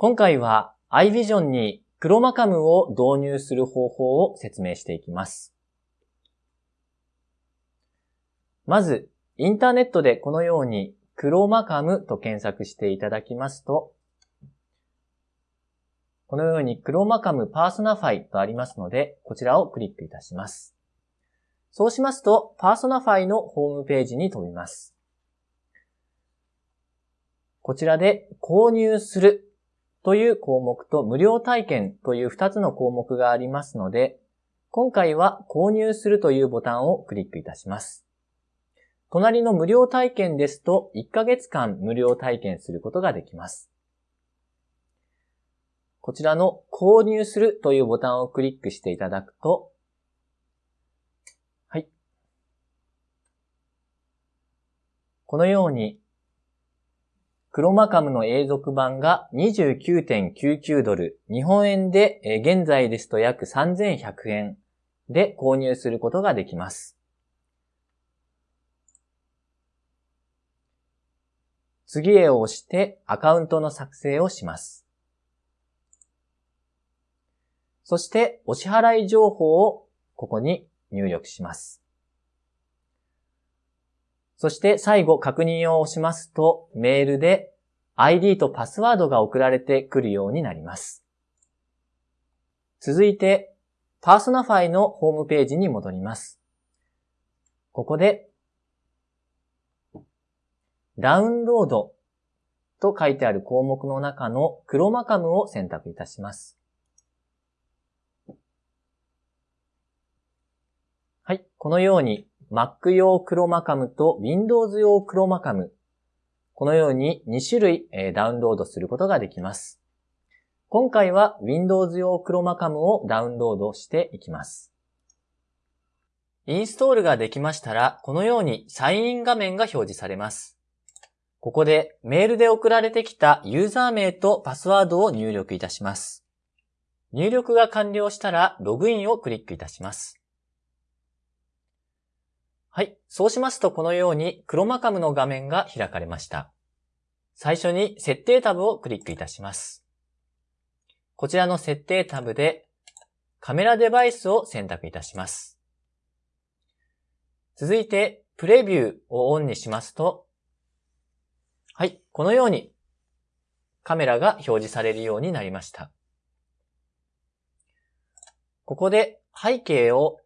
今回は iVision に ChromaCam を導入する方法を説明していきます。まず、インターネットでこのように ChromaCam と検索していただきますと、このように ChromaCam Personify とありますので、こちらをクリックいたします。そうしますと、 Personify のホームページに飛びます。こちらで購入するという項目と無料体験という2つの項目がありますので、今回は購入するというボタンをクリックいたします。隣の無料体験ですと1ヶ月間無料体験することができます。こちらの購入するというボタンをクリックしていただくと、はい。このようにクロマカムの永続版が29.99ドル、日本円で現在ですと約3100円で購入することができます。次へを押してアカウントの作成をします。そしてお支払い情報をここに入力します。そして最後確認を押しますと、メールで ID とパスワードが送られてくるようになります。続いて、 Personify のホームページに戻ります。ここで、ダウンロードと書いてある項目の中の ChromaCam を選択いたします。はい。このように Mac 用クロマカムと Windows 用クロマカム、このように2種類ダウンロードすることができます。今回は Windows 用クロマカムをダウンロードしていきます。インストールができましたら、このようにサインイン画面が表示されます。ここでメールで送られてきたユーザー名とパスワードを入力いたします。入力が完了したらログインをクリックいたします。はい。そうしますとこのようにクロマカムの画面が開かれました。最初に設定タブをクリックいたします。こちらの設定タブでカメラデバイスを選択いたします。続いてプレビューをオンにしますと、はい。このようにカメラが表示されるようになりました。ここで背景を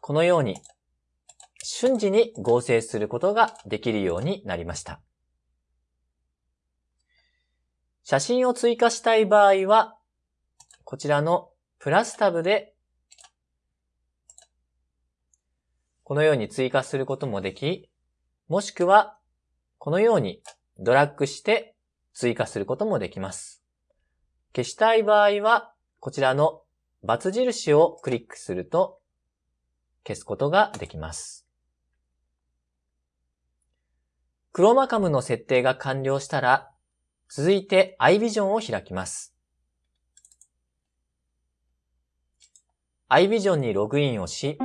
このように瞬時に合成することができるようになりました。写真を追加したい場合は、こちらのプラスタブで、このように追加することもでき、もしくは、このようにドラッグして追加することもできます。消したい場合は、こちらの×印をクリックすると消すことができます。クロマカムの設定が完了したら、続いて iVision を開きます。iVision にログインをし、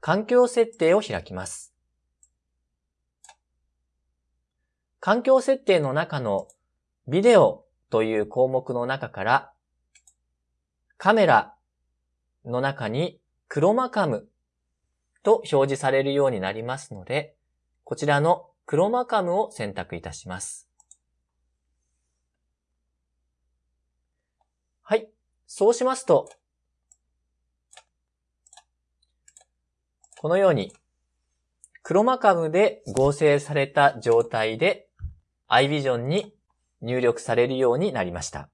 環境設定を開きます。環境設定の中のビデオという項目の中からカメラの中にクロマカムと表示されるようになりますので、こちらのクロマカムを選択いたします。はい。そうしますと、このように、クロマカムで合成された状態で iVision に入力されるようになりました。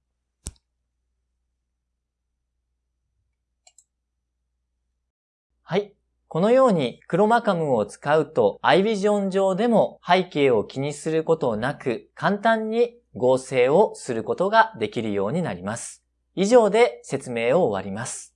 はい。このようにクロマカムを使うと iVision 上でも背景を気にすることなく簡単に合成をすることができるようになります。以上で説明を終わります。